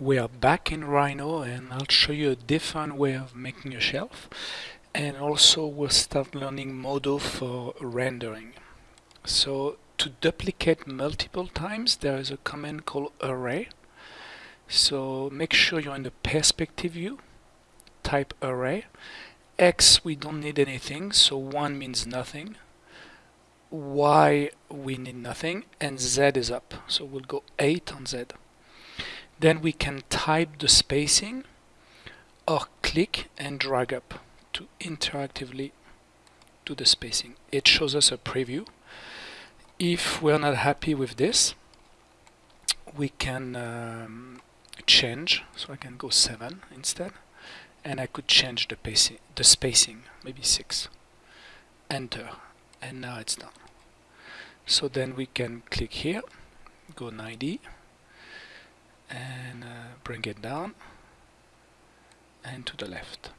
We are back in Rhino and I'll show you a different way of making a shelf and also we'll start learning Modo for rendering. So to duplicate multiple times there is a command called array. So make sure you're in the perspective view, type array. X we don't need anything so 1 means nothing. Y we need nothing and Z is up so we'll go 8 on Z. Then we can type the spacing or click and drag up to interactively do the spacing. It shows us a preview. If we're not happy with this, we can um, change. So I can go 7 instead. And I could change the, pacing, the spacing, maybe 6. Enter. And now it's done. So then we can click here, go 90 and uh, bring it down and to the left.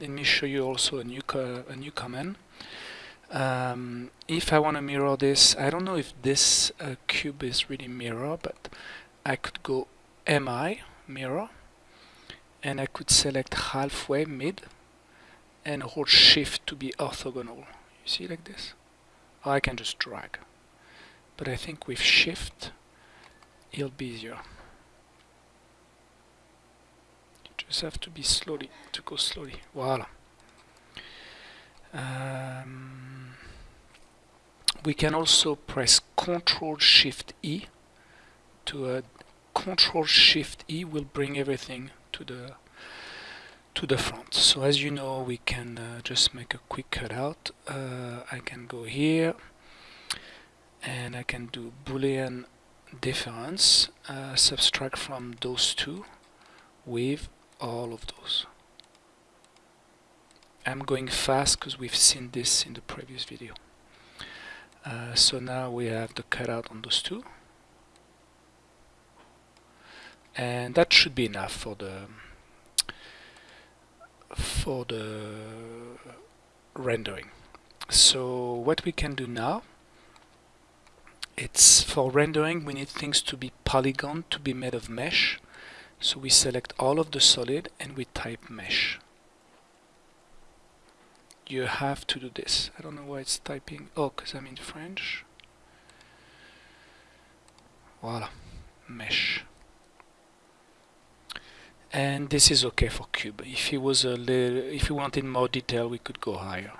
Let me show you also a new a new command. Um, if I want to mirror this, I don't know if this uh, cube is really mirror, but I could go MI mirror and I could select halfway mid and hold shift to be orthogonal. You see like this? Or I can just drag. But I think with shift it'll be easier. Just have to be slowly, to go slowly. Voila. Um, we can also press Control Shift E to a Control Shift E will bring everything to the to the front. So as you know, we can uh, just make a quick cutout. Uh, I can go here and I can do Boolean difference, uh, subtract from those two with all of those. I'm going fast because we've seen this in the previous video. Uh, so now we have the cutout on those two. And that should be enough for the for the rendering. So what we can do now it's for rendering we need things to be polygon to be made of mesh so we select all of the solid and we type mesh. You have to do this. I don't know why it's typing. Oh, because I'm in French. Voila, mesh. And this is okay for cube. If it was a little, if you wanted more detail, we could go higher.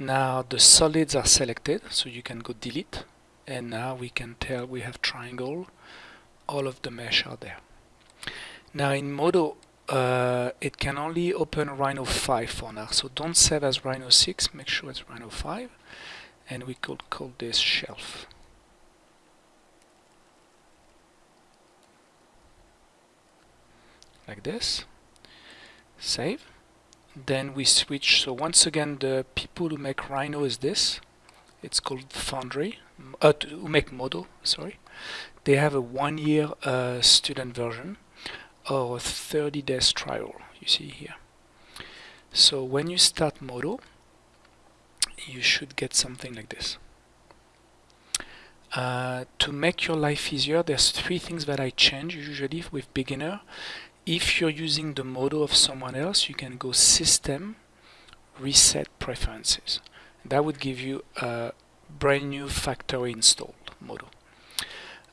Now the solids are selected, so you can go delete. And now we can tell we have triangle. All of the mesh are there. Now in Modo, uh, it can only open Rhino 5 for now. So don't save as Rhino 6, make sure it's Rhino 5. And we could call this shelf. Like this. Save. Then we switch. So once again, the people who make Rhino is this. It's called Foundry. Uh, who make Modo, sorry. They have a one-year uh, student version or 30 days trial you see here. So when you start Modo you should get something like this. Uh, to make your life easier there's three things that I change usually with beginner. If you're using the Modo of someone else you can go system reset preferences. That would give you a brand new factory installed Modo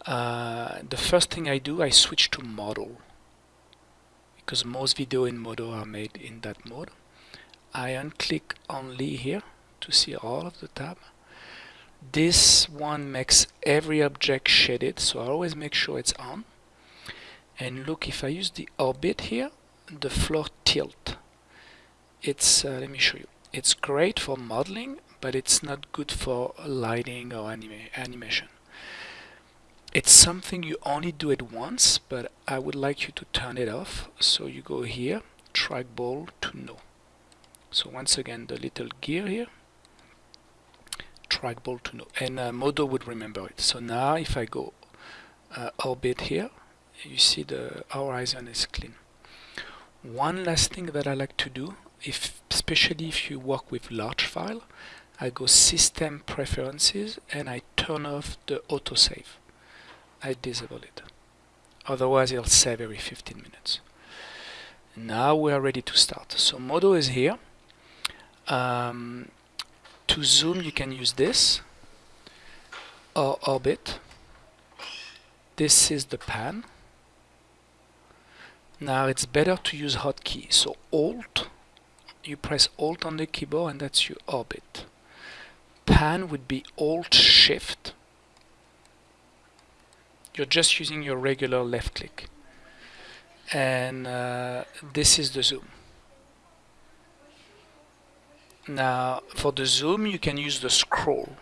uh, the first thing I do I switch to model because most video in Modo are made in that mode. I unclick only here to see all of the tab. This one makes every object shaded, so I always make sure it's on. And look, if I use the orbit here, the floor tilt. It's, uh, let me show you. It's great for modeling, but it's not good for lighting or anima animation. It's something you only do it once, but I would like you to turn it off. So you go here, trackball to no. So once again, the little gear here, trackball to no. And uh, Modo would remember it. So now if I go uh, orbit here, you see the horizon is clean. One last thing that I like to do, if especially if you work with large file, I go system preferences and I turn off the autosave. I disable it. otherwise it'll save every 15 minutes. Now we are ready to start. So Modo is here. Um, to zoom you can use this or orbit. This is the pan. Now it's better to use hotkey. So alt you press alt on the keyboard and that's your orbit. Pan would be alt shift you're just using your regular left click. And uh, this is the zoom. Now for the zoom you can use the scroll.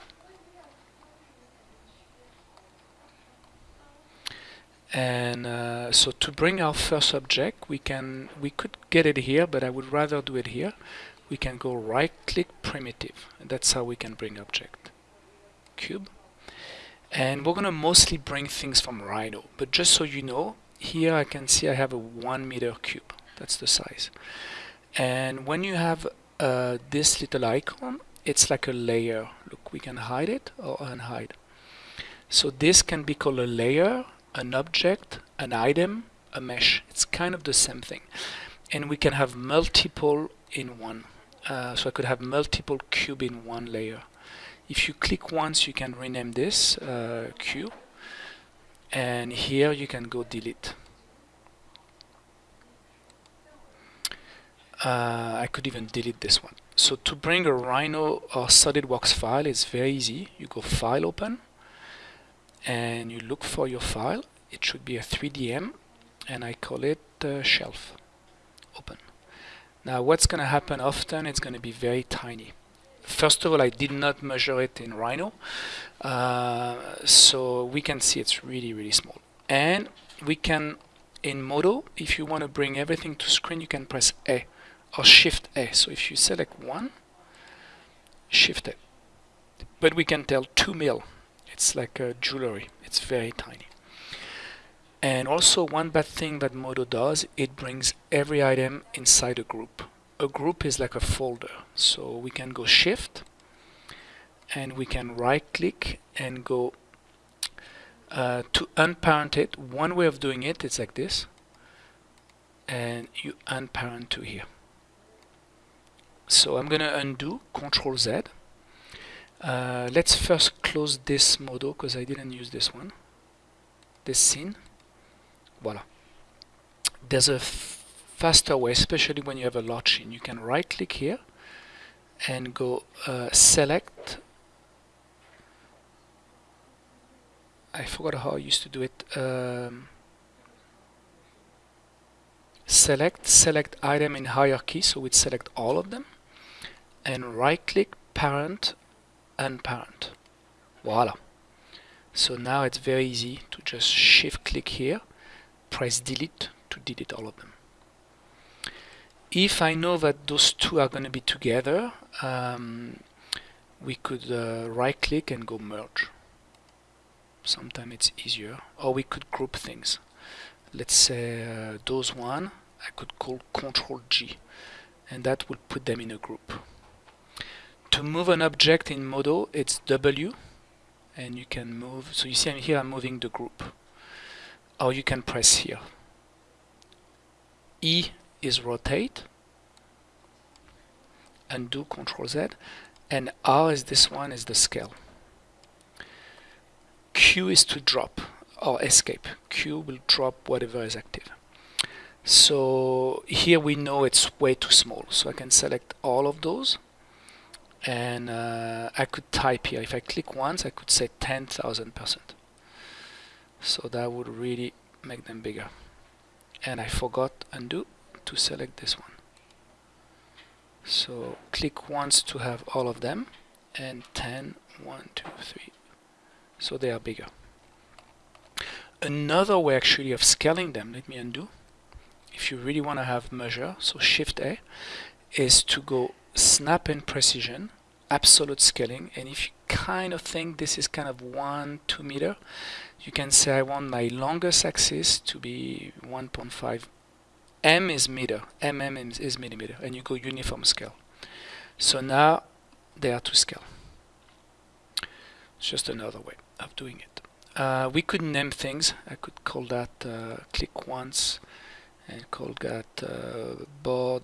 And uh, so to bring our first object we can we could get it here but I would rather do it here. We can go right click primitive. And that's how we can bring object. Cube and we're gonna mostly bring things from Rhino but just so you know here I can see I have a one meter cube that's the size and when you have uh, this little icon it's like a layer look we can hide it or unhide so this can be called a layer an object, an item, a mesh. It's kind of the same thing. And we can have multiple in one. Uh, so I could have multiple cube in one layer. If you click once, you can rename this uh, cube. And here you can go delete. Uh, I could even delete this one. So to bring a Rhino or SolidWorks file it's very easy. You go File Open, and you look for your file it should be a 3DM and I call it uh, shelf open now what's gonna happen often it's gonna be very tiny first of all I did not measure it in Rhino uh, so we can see it's really really small. And we can in Modo if you want to bring everything to screen you can press A or shift A. So if you select one shift A. But we can tell 2 mil. It's like a jewelry. It's very tiny. And also one bad thing that Modo does it brings every item inside a group a group is like a folder. So we can go shift and we can right click and go uh, to unparent it. One way of doing it is like this and you unparent to here. So I'm gonna undo control Z. Uh, let's first close this Modo because I didn't use this one. This scene. Voila. There's a faster way especially when you have a scene you can right click here and go uh, select I forgot how I used to do it um, select select item in hierarchy so we'd select all of them and right click parent unparent. Voila. So now it's very easy to just shift click here, press delete to delete all of them. If I know that those two are going to be together, um, we could uh, right click and go merge. Sometimes it's easier. Or we could group things. Let's say uh, those one, I could call Control G and that would put them in a group to move an object in Modo, it's W, and you can move. So you see here I'm moving the group. Or you can press here. E is rotate, and do Control Z, and R is this one is the scale. Q is to drop or escape. Q will drop whatever is active. So here we know it's way too small. So I can select all of those and uh, I could type here if I click once I could say 10,000 percent so that would really make them bigger and I forgot undo to select this one. So click once to have all of them and 10 1 2 3 so they are bigger. Another way actually of scaling them let me undo. If you really want to have measure so shift A is to go snap and precision, absolute scaling, and if you kind of think this is kind of one, two meter, you can say I want my longest axis to be 1.5. M is meter, mm is, millimeter, and you go uniform scale. So now they are to scale. It's just another way of doing it. uh, we could name things I could call that uh, click once and call that uh, board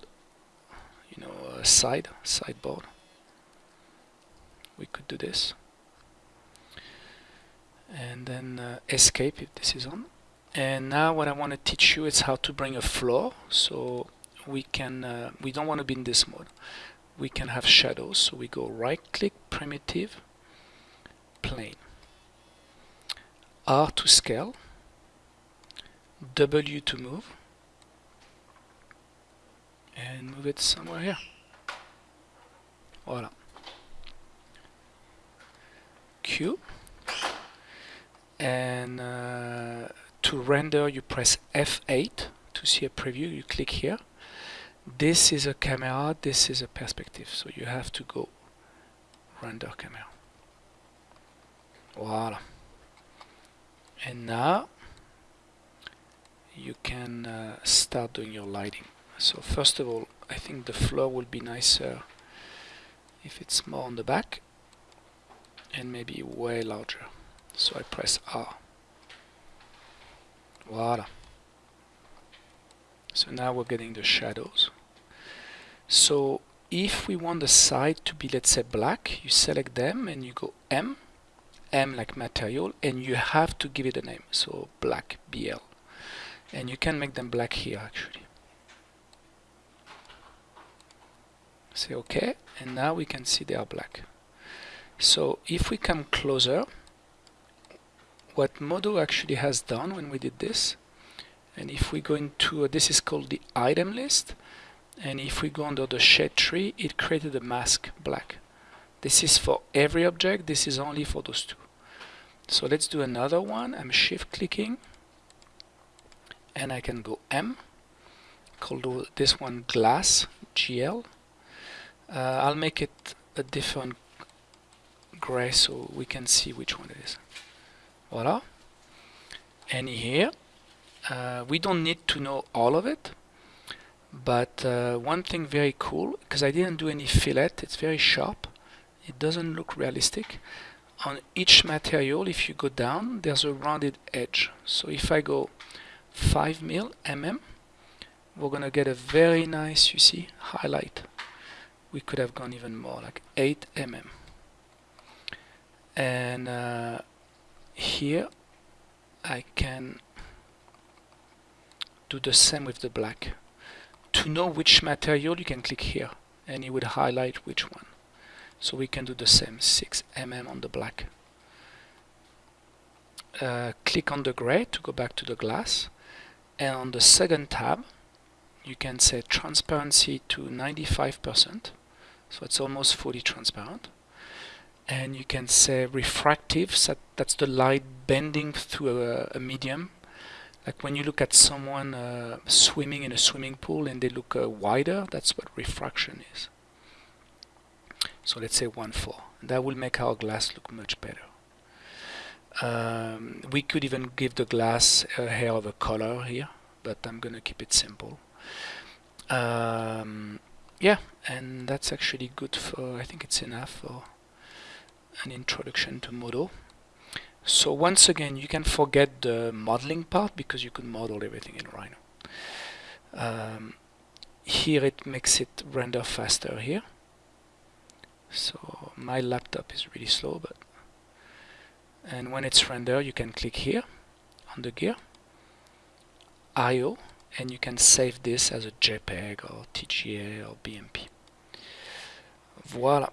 you know side sideboard we could do this and then uh, escape if this is on and now what I want to teach you is how to bring a floor so we can uh, we don't want to be in this mode. We can have shadows so we go right click primitive plane. R to scale W to move and move it somewhere here. Voila. Q and uh, to render you press F8 to see a preview. You click here. This is a camera this is a perspective. So you have to go render camera. Voila. And now you can uh, start doing your lighting. So first of all I think the floor will be nicer if it's more on the back and maybe way larger. So I press R voila so now we're getting the shadows. So if we want the side to be let's say black you select them and you go M M like material and you have to give it a name. So black BL and you can make them black here actually. Say OK and now we can see they are black. So if we come closer what Modo actually has done when we did this. And if we go into uh, this is called the item list. And if we go under the shade tree it created a mask black. This is for every object. This is only for those two. So let's do another one. I'm shift clicking. And I can go M. Call this one glass GL uh, I'll make it a different gray so we can see which one it is voila and here uh, we don't need to know all of it but uh, one thing very cool because I didn't do any fillet it's very sharp it doesn't look realistic. On each material if you go down there's a rounded edge. So if I go 5 mil mm we're gonna get a very nice you see highlight. We could have gone even more like 8 mm and uh, here I can do the same with the black. To know which material you can click here and it would highlight which one. So we can do the same 6 mm on the black. Uh, click on the gray to go back to the glass. And on the second tab you can set transparency to 95% so it's almost fully transparent and you can say refractive so that's the light bending through a, a medium. Like when you look at someone uh, swimming in a swimming pool and they look uh, wider that's what refraction is. So let's say 1.4 that will make our glass look much better. Um, we could even give the glass a hair of a color here but I'm gonna keep it simple. Um, yeah and that's actually good for I think it's enough for an introduction to Modo so once again you can forget the modeling part because you can model everything in Rhino. Um, here it makes it render faster here. So my laptop is really slow but and when it's rendered you can click here on the gear IO and you can save this as a JPEG or TGA or BMP voila